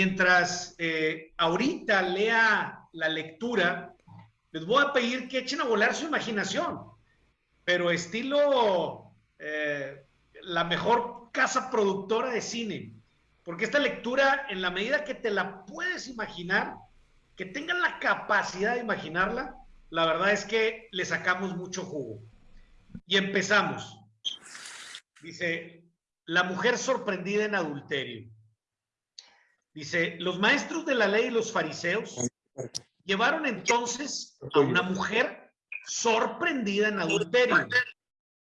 mientras eh, ahorita lea la lectura, les voy a pedir que echen a volar su imaginación, pero estilo eh, la mejor casa productora de cine, porque esta lectura, en la medida que te la puedes imaginar, que tengan la capacidad de imaginarla, la verdad es que le sacamos mucho jugo. Y empezamos. Dice, la mujer sorprendida en adulterio. Dice, los maestros de la ley y los fariseos llevaron entonces a una mujer sorprendida en adulterio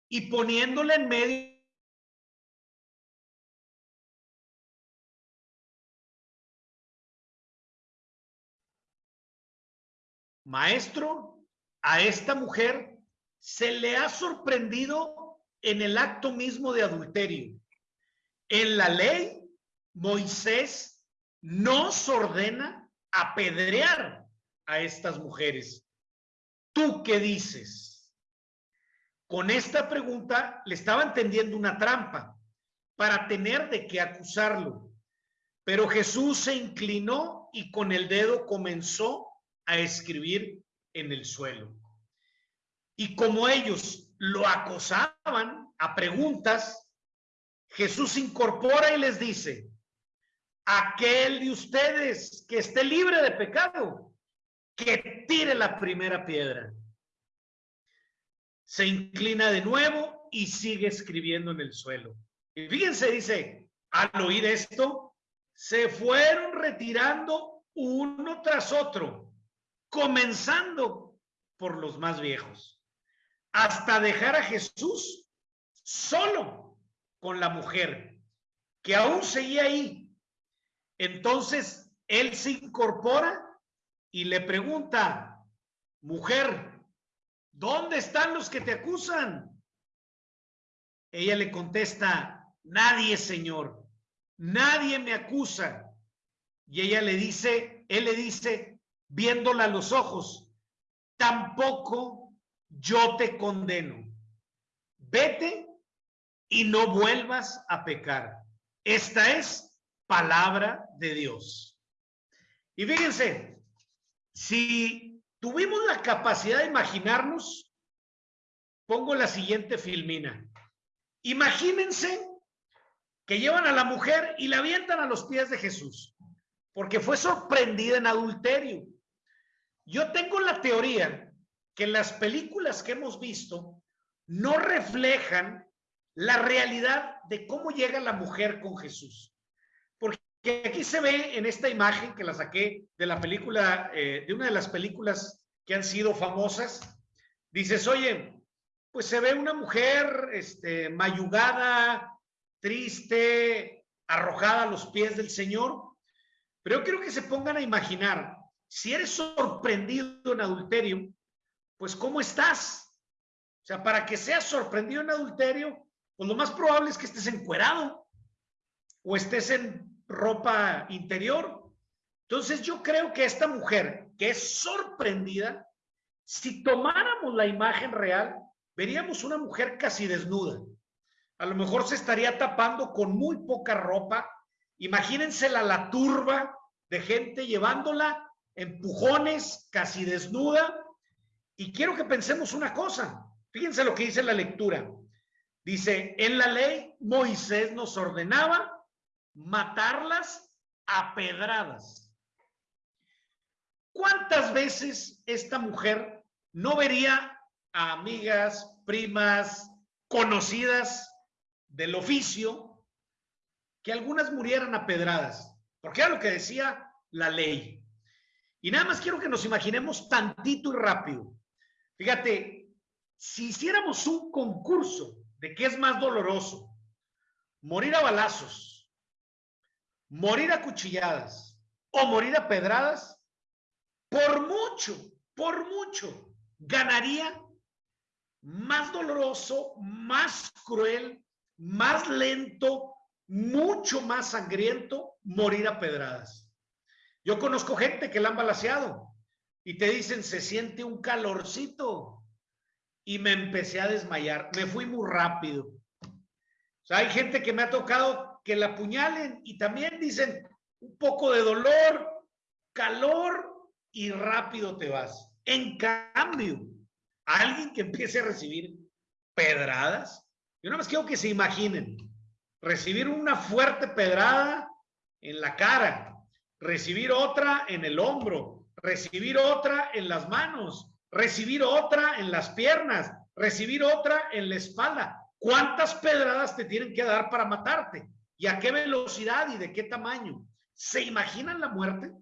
y poniéndola en medio Maestro, a esta mujer se le ha sorprendido en el acto mismo de adulterio. En la ley, Moisés nos ordena apedrear a estas mujeres. ¿Tú qué dices? Con esta pregunta le estaba tendiendo una trampa para tener de qué acusarlo. Pero Jesús se inclinó y con el dedo comenzó a escribir en el suelo. Y como ellos lo acosaban a preguntas, Jesús incorpora y les dice, aquel de ustedes que esté libre de pecado, que tire la primera piedra. Se inclina de nuevo y sigue escribiendo en el suelo. Y fíjense, dice, al oír esto, se fueron retirando uno tras otro, comenzando por los más viejos, hasta dejar a Jesús solo con la mujer, que aún seguía ahí. Entonces, él se incorpora y le pregunta, mujer, ¿dónde están los que te acusan? Ella le contesta, nadie, Señor, nadie me acusa. Y ella le dice, él le dice, viéndola a los ojos, tampoco yo te condeno. Vete y no vuelvas a pecar. Esta es palabra de Dios. Y fíjense, si tuvimos la capacidad de imaginarnos, pongo la siguiente filmina. Imagínense que llevan a la mujer y la avientan a los pies de Jesús, porque fue sorprendida en adulterio. Yo tengo la teoría que las películas que hemos visto no reflejan la realidad de cómo llega la mujer con Jesús. Porque aquí se ve en esta imagen que la saqué de la película, eh, de una de las películas que han sido famosas, dices, oye, pues se ve una mujer este, mayugada, triste, arrojada a los pies del Señor. Pero yo quiero que se pongan a imaginar si eres sorprendido en adulterio, pues ¿cómo estás? O sea, para que seas sorprendido en adulterio, pues lo más probable es que estés encuerado o estés en ropa interior. Entonces yo creo que esta mujer que es sorprendida, si tomáramos la imagen real, veríamos una mujer casi desnuda. A lo mejor se estaría tapando con muy poca ropa. Imagínensela la turba de gente llevándola empujones, casi desnuda. Y quiero que pensemos una cosa. Fíjense lo que dice la lectura. Dice, en la ley Moisés nos ordenaba matarlas a pedradas. ¿Cuántas veces esta mujer no vería a amigas, primas, conocidas del oficio, que algunas murieran a pedradas? Porque era lo que decía la ley. Y nada más quiero que nos imaginemos tantito y rápido. Fíjate, si hiciéramos un concurso de qué es más doloroso, morir a balazos, morir a cuchilladas o morir a pedradas, por mucho, por mucho, ganaría más doloroso, más cruel, más lento, mucho más sangriento morir a pedradas. Yo conozco gente que la han balaseado y te dicen, se siente un calorcito. Y me empecé a desmayar. Me fui muy rápido. O sea, hay gente que me ha tocado que la apuñalen y también dicen, un poco de dolor, calor y rápido te vas. En cambio, alguien que empiece a recibir pedradas, yo nada más quiero que se imaginen, recibir una fuerte pedrada en la cara, recibir otra en el hombro, recibir otra en las manos, recibir otra en las piernas, recibir otra en la espalda. ¿Cuántas pedradas te tienen que dar para matarte? ¿Y a qué velocidad y de qué tamaño? ¿Se imaginan la muerte?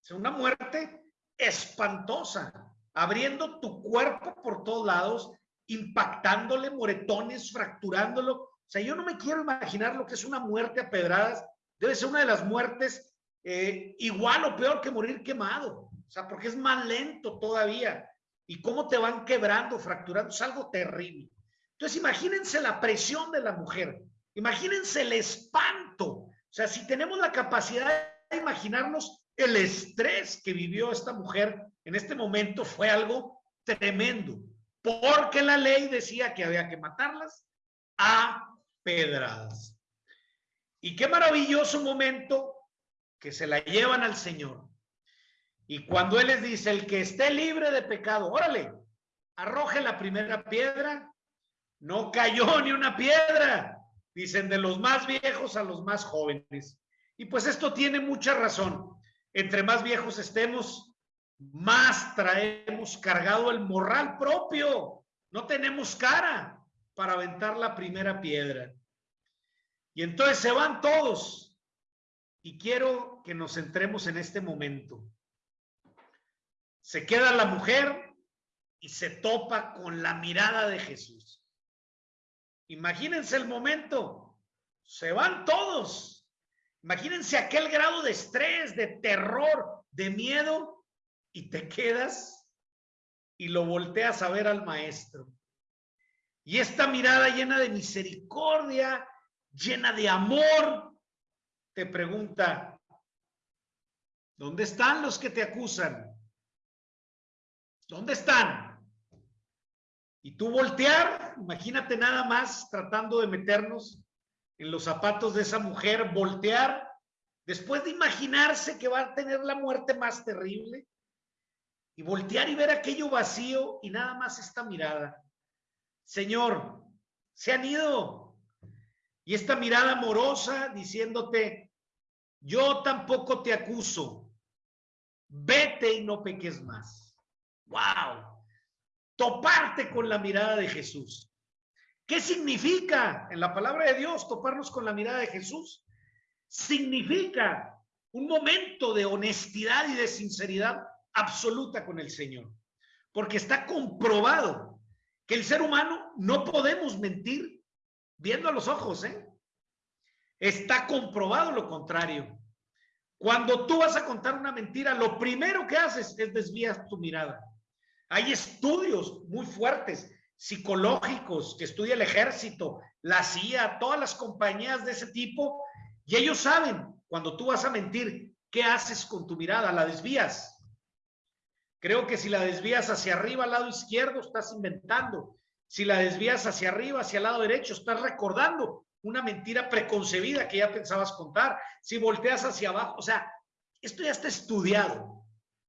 Es una muerte espantosa, abriendo tu cuerpo por todos lados, impactándole moretones, fracturándolo. O sea, yo no me quiero imaginar lo que es una muerte a pedradas. Debe ser una de las muertes eh, igual o peor que morir quemado. O sea, porque es más lento todavía. Y cómo te van quebrando, fracturando, es algo terrible. Entonces, imagínense la presión de la mujer. Imagínense el espanto. O sea, si tenemos la capacidad de imaginarnos el estrés que vivió esta mujer en este momento, fue algo tremendo. Porque la ley decía que había que matarlas a pedradas. Y qué maravilloso momento que se la llevan al Señor. Y cuando Él les dice, el que esté libre de pecado, órale, arroje la primera piedra, no cayó ni una piedra. Dicen de los más viejos a los más jóvenes. Y pues esto tiene mucha razón. Entre más viejos estemos, más traemos cargado el morral propio. No tenemos cara para aventar la primera piedra. Y entonces se van todos. Y quiero que nos centremos en este momento. Se queda la mujer y se topa con la mirada de Jesús. Imagínense el momento. Se van todos. Imagínense aquel grado de estrés, de terror, de miedo y te quedas y lo volteas a ver al maestro. Y esta mirada llena de misericordia, llena de amor, te pregunta, ¿dónde están los que te acusan? ¿Dónde están? Y tú voltear, imagínate nada más tratando de meternos en los zapatos de esa mujer, voltear, después de imaginarse que va a tener la muerte más terrible, y voltear y ver aquello vacío y nada más esta mirada. Señor, se han ido. Y esta mirada amorosa diciéndote, yo tampoco te acuso, vete y no peques más. ¡Wow! Toparte con la mirada de Jesús. ¿Qué significa en la palabra de Dios toparnos con la mirada de Jesús? Significa un momento de honestidad y de sinceridad absoluta con el Señor. Porque está comprobado que el ser humano no podemos mentir viendo a los ojos, ¿eh? Está comprobado lo contrario. Cuando tú vas a contar una mentira, lo primero que haces es desvías tu mirada. Hay estudios muy fuertes psicológicos que estudia el ejército, la CIA, todas las compañías de ese tipo, y ellos saben cuando tú vas a mentir, ¿qué haces con tu mirada? ¿La desvías? Creo que si la desvías hacia arriba, al lado izquierdo, estás inventando. Si la desvías hacia arriba, hacia el lado derecho, estás recordando una mentira preconcebida que ya pensabas contar. Si volteas hacia abajo, o sea, esto ya está estudiado.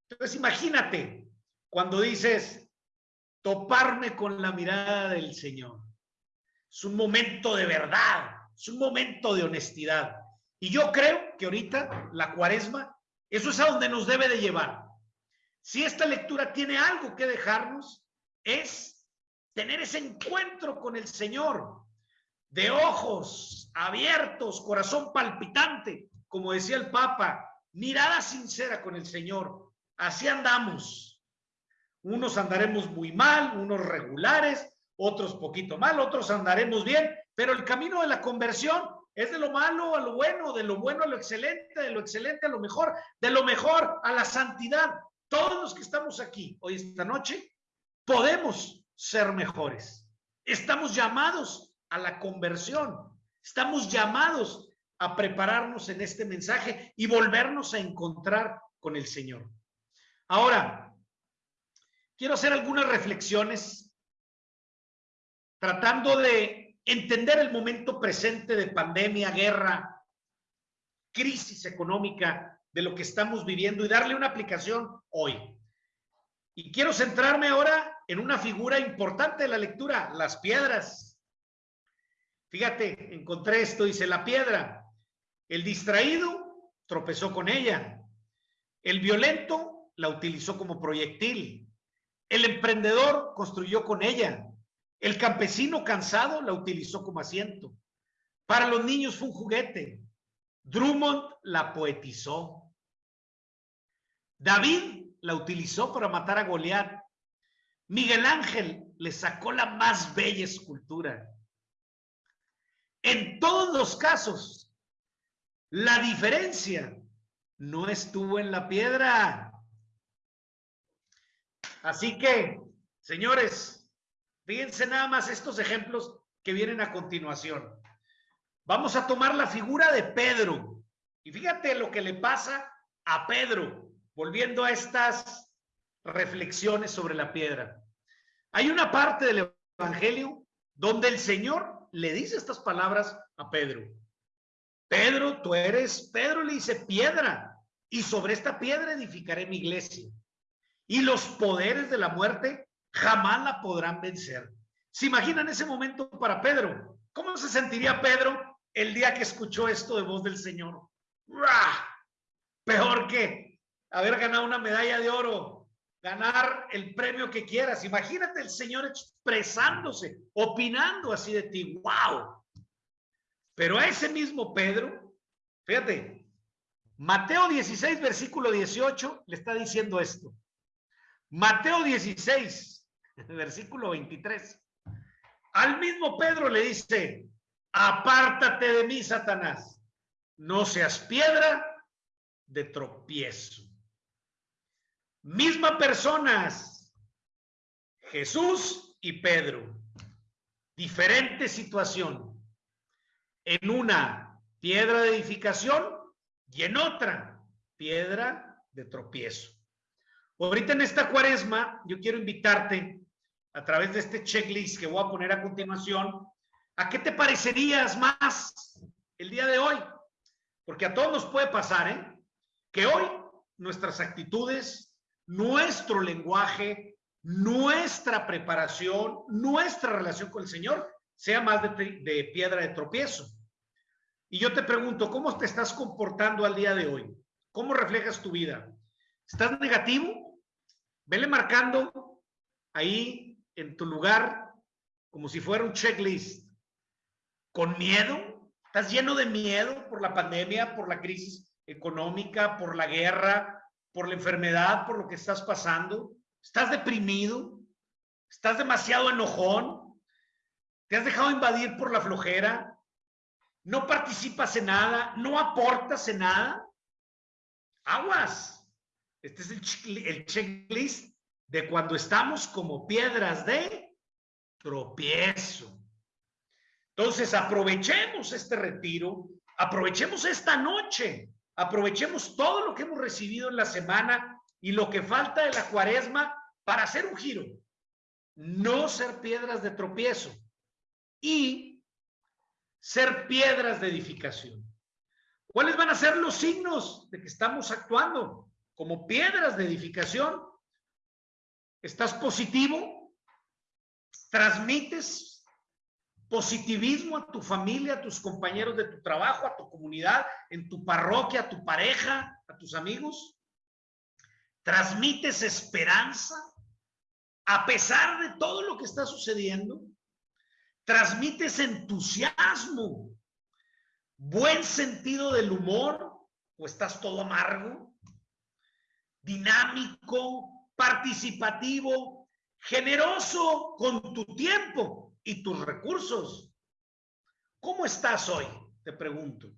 Entonces, imagínate, cuando dices toparme con la mirada del Señor. Es un momento de verdad, es un momento de honestidad. Y yo creo que ahorita la cuaresma, eso es a donde nos debe de llevar. Si esta lectura tiene algo que dejarnos, es tener ese encuentro con el Señor, de ojos abiertos, corazón palpitante, como decía el Papa, mirada sincera con el Señor. Así andamos unos andaremos muy mal, unos regulares, otros poquito mal, otros andaremos bien, pero el camino de la conversión es de lo malo a lo bueno, de lo bueno a lo excelente, de lo excelente a lo mejor, de lo mejor a la santidad. Todos los que estamos aquí hoy esta noche podemos ser mejores. Estamos llamados a la conversión. Estamos llamados a prepararnos en este mensaje y volvernos a encontrar con el Señor. Ahora, quiero hacer algunas reflexiones tratando de entender el momento presente de pandemia, guerra, crisis económica de lo que estamos viviendo y darle una aplicación hoy. Y quiero centrarme ahora en una figura importante de la lectura, las piedras. Fíjate, encontré esto, dice la piedra. El distraído tropezó con ella. El violento la utilizó como proyectil. El emprendedor construyó con ella. El campesino cansado la utilizó como asiento. Para los niños fue un juguete. Drummond la poetizó. David la utilizó para matar a Goliat. Miguel Ángel le sacó la más bella escultura. En todos los casos, la diferencia no estuvo en la piedra. Así que, señores, fíjense nada más estos ejemplos que vienen a continuación. Vamos a tomar la figura de Pedro. Y fíjate lo que le pasa a Pedro, volviendo a estas reflexiones sobre la piedra. Hay una parte del Evangelio donde el Señor le dice estas palabras a Pedro. Pedro, tú eres, Pedro le dice piedra, y sobre esta piedra edificaré mi iglesia. Y los poderes de la muerte jamás la podrán vencer. ¿Se imaginan ese momento para Pedro? ¿Cómo se sentiría Pedro el día que escuchó esto de voz del Señor? Peor que haber ganado una medalla de oro, ganar el premio que quieras. Imagínate el Señor expresándose, opinando así de ti. ¡Wow! Pero a ese mismo Pedro, fíjate, Mateo 16, versículo 18, le está diciendo esto. Mateo 16, versículo 23. Al mismo Pedro le dice, apártate de mí, Satanás. No seas piedra de tropiezo. Misma personas, Jesús y Pedro. Diferente situación en una piedra de edificación y en otra piedra de tropiezo. Ahorita en esta cuaresma, yo quiero invitarte a través de este checklist que voy a poner a continuación, a qué te parecerías más el día de hoy. Porque a todos nos puede pasar, ¿eh? Que hoy nuestras actitudes, nuestro lenguaje, nuestra preparación, nuestra relación con el Señor sea más de, de piedra de tropiezo. Y yo te pregunto, ¿cómo te estás comportando al día de hoy? ¿Cómo reflejas tu vida? ¿Estás negativo? Vele marcando ahí en tu lugar como si fuera un checklist. ¿Con miedo? ¿Estás lleno de miedo por la pandemia, por la crisis económica, por la guerra, por la enfermedad, por lo que estás pasando? ¿Estás deprimido? ¿Estás demasiado enojón? ¿Te has dejado invadir por la flojera? no participas en nada, no aportas en nada, aguas. Este es el, checklist de cuando estamos como piedras de tropiezo. Entonces, aprovechemos este retiro, aprovechemos esta noche, aprovechemos todo lo que hemos recibido en la semana y lo que falta de la cuaresma para hacer un giro, no ser piedras de tropiezo y ser piedras de edificación. ¿Cuáles van a ser los signos de que estamos actuando como piedras de edificación? ¿Estás positivo? ¿Transmites positivismo a tu familia, a tus compañeros de tu trabajo, a tu comunidad, en tu parroquia, a tu pareja, a tus amigos? ¿Transmites esperanza a pesar de todo lo que está sucediendo? transmites entusiasmo, buen sentido del humor o estás todo amargo, dinámico, participativo, generoso con tu tiempo y tus recursos. ¿Cómo estás hoy? Te pregunto.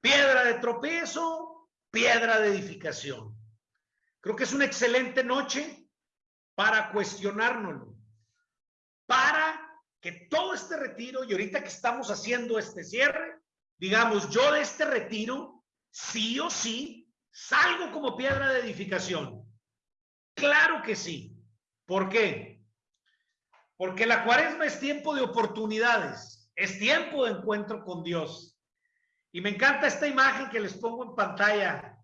Piedra de tropiezo, piedra de edificación. Creo que es una excelente noche para cuestionárnoslo para que todo este retiro y ahorita que estamos haciendo este cierre, digamos, yo de este retiro, sí o sí, salgo como piedra de edificación. Claro que sí. ¿Por qué? Porque la cuaresma es tiempo de oportunidades, es tiempo de encuentro con Dios. Y me encanta esta imagen que les pongo en pantalla.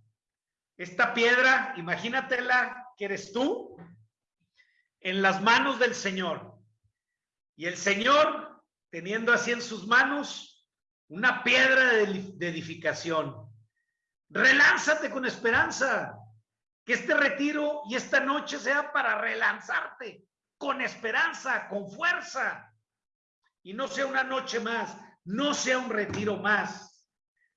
Esta piedra, imagínatela que eres tú en las manos del Señor. Y el Señor teniendo así en sus manos una piedra de, edificación. Relánzate con esperanza. Que este retiro y esta noche sea para relanzarte con esperanza, con fuerza. Y no sea una noche más, no sea un retiro más,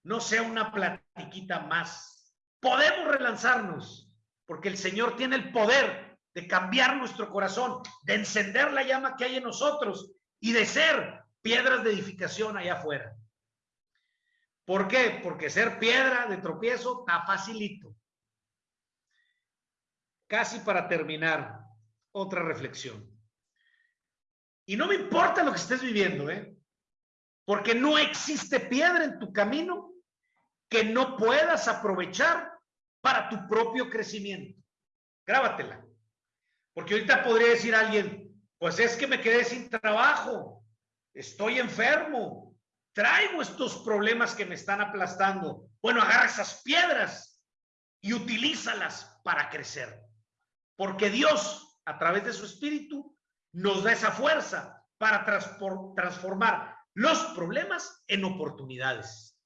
no sea una platiquita más. Podemos relanzarnos porque el Señor tiene el poder de cambiar nuestro corazón, de encender la llama que hay en nosotros y de ser piedras de edificación allá afuera. ¿Por qué? Porque ser piedra de tropiezo está facilito. Casi para terminar, otra reflexión. Y no me importa lo que estés viviendo, ¿eh? Porque no existe piedra en tu camino que no puedas aprovechar para tu propio crecimiento. Grábatela. Porque ahorita podría decir alguien, pues es que me quedé sin trabajo, estoy enfermo, traigo estos problemas que me están aplastando. Bueno, agarra esas piedras y utilízalas para crecer. Porque Dios, a través de su espíritu, nos da esa fuerza para transformar los problemas en oportunidades.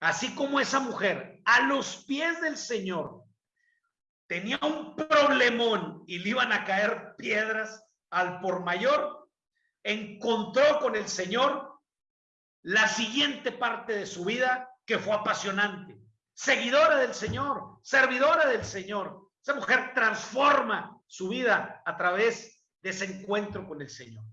Así como esa mujer a los pies del Señor tenía un problemón y le iban a caer piedras al por mayor, encontró con el Señor la siguiente parte de su vida que fue apasionante. Seguidora del Señor, servidora del Señor. Esa mujer transforma su vida a través de ese encuentro con el Señor.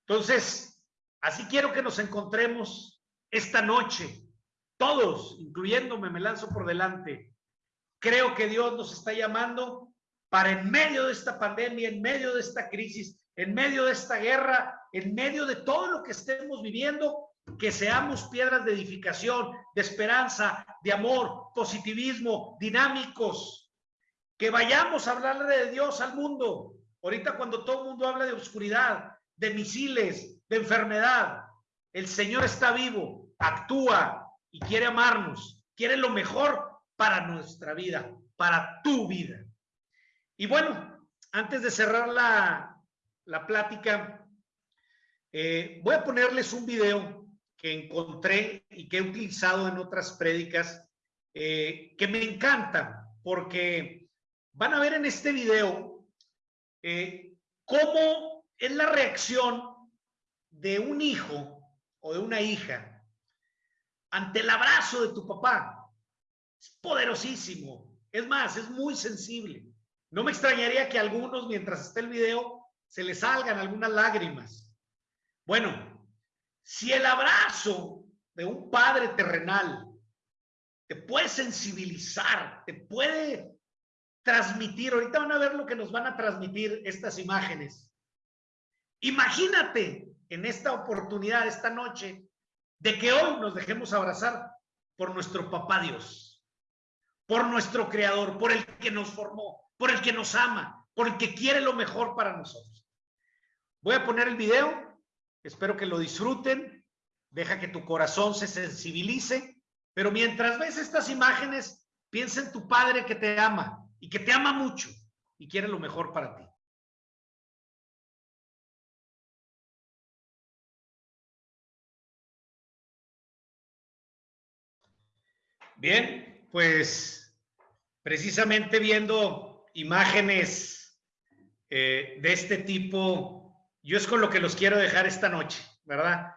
Entonces, así quiero que nos encontremos esta noche, todos, incluyéndome, me lanzo por delante, Creo que Dios nos está llamando para en medio de esta pandemia, en medio de esta crisis, en medio de esta guerra, en medio de todo lo que estemos viviendo, que seamos piedras de edificación, de esperanza, de amor, positivismo, dinámicos, que vayamos a hablarle de Dios al mundo. Ahorita cuando todo el mundo habla de oscuridad, de misiles, de enfermedad, el Señor está vivo, actúa y quiere amarnos, quiere lo mejor para nuestra vida, para tu vida. Y bueno, antes de cerrar la, la plática, eh, voy a ponerles un video encontré y que he utilizado en otras prédicas eh, que me encanta porque van a ver en este video eh, cómo es la reacción de un hijo o de una hija ante el abrazo de tu papá. Es poderosísimo. Es más, es muy sensible. No me extrañaría que algunos, mientras esté el video, se les salgan algunas lágrimas. Bueno, si el abrazo de un padre terrenal te puede sensibilizar, te puede transmitir, ahorita van a ver lo que nos van a transmitir estas imágenes. Imagínate en esta oportunidad, esta noche, de que hoy nos dejemos abrazar por nuestro papá Dios por nuestro creador, por el que nos formó, por el que nos ama, por el que quiere lo mejor para nosotros. Voy a poner el video, espero que lo disfruten, deja que tu corazón se sensibilice, pero mientras ves estas imágenes, piensa en tu padre que te ama y que te ama mucho y quiere lo mejor para ti. Bien, pues precisamente viendo imágenes eh, de este tipo, yo es con lo que los quiero dejar esta noche, ¿verdad?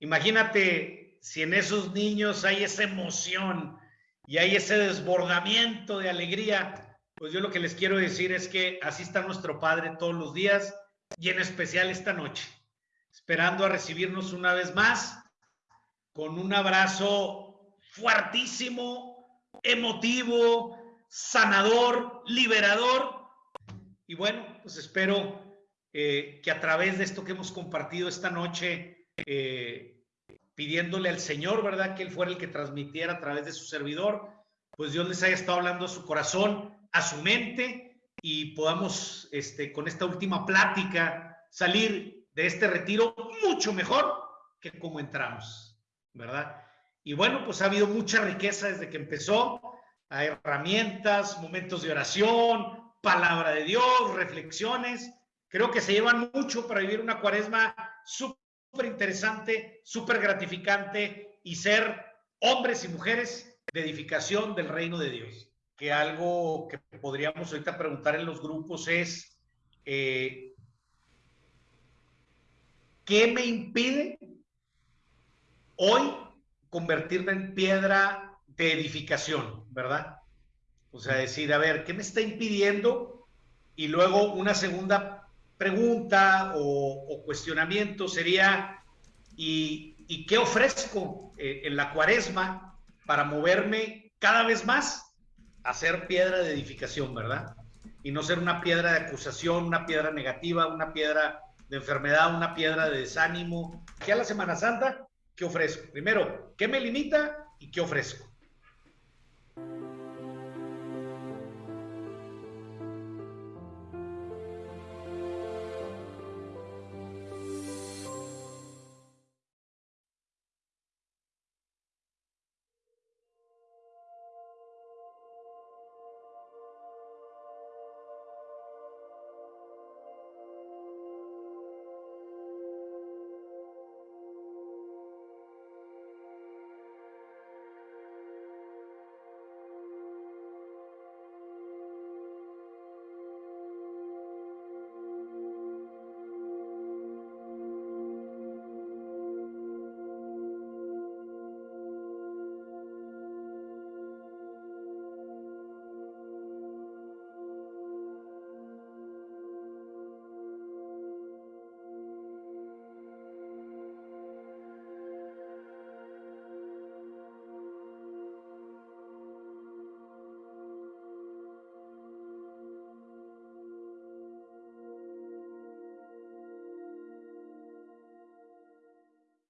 Imagínate si en esos niños hay esa emoción y hay ese desbordamiento de alegría, pues yo lo que les quiero decir es que así está nuestro Padre todos los días y en especial esta noche, esperando a recibirnos una vez más con un abrazo fuertísimo, emotivo, sanador, liberador. Y bueno, pues espero eh, que a través de esto que hemos compartido esta noche, eh, pidiéndole al Señor, ¿verdad? Que Él fuera el que transmitiera a través de su servidor, pues Dios les haya estado hablando a su corazón, a su mente y podamos, este, con esta última plática, salir de este retiro mucho mejor que como entramos, ¿verdad? Y bueno, pues ha habido mucha riqueza desde que empezó. Hay herramientas, momentos de oración, palabra de Dios, reflexiones. Creo que se llevan mucho para vivir una cuaresma súper interesante, súper gratificante y ser hombres y mujeres de edificación del reino de Dios. Que algo que podríamos ahorita preguntar en los grupos es, eh, ¿qué me impide hoy convertirme en piedra de edificación, verdad? O sea, decir, a ver, ¿qué me está impidiendo? Y luego una segunda pregunta o, cuestionamiento sería, ¿y, ¿y, qué ofrezco eh, en la cuaresma para moverme cada vez más a ser piedra de edificación, verdad? Y no ser una piedra de acusación, una piedra negativa, una piedra de enfermedad, una piedra de desánimo. ¿Qué a la Semana Santa? ¿Qué ofrezco? Primero, ¿qué me limita y qué ofrezco?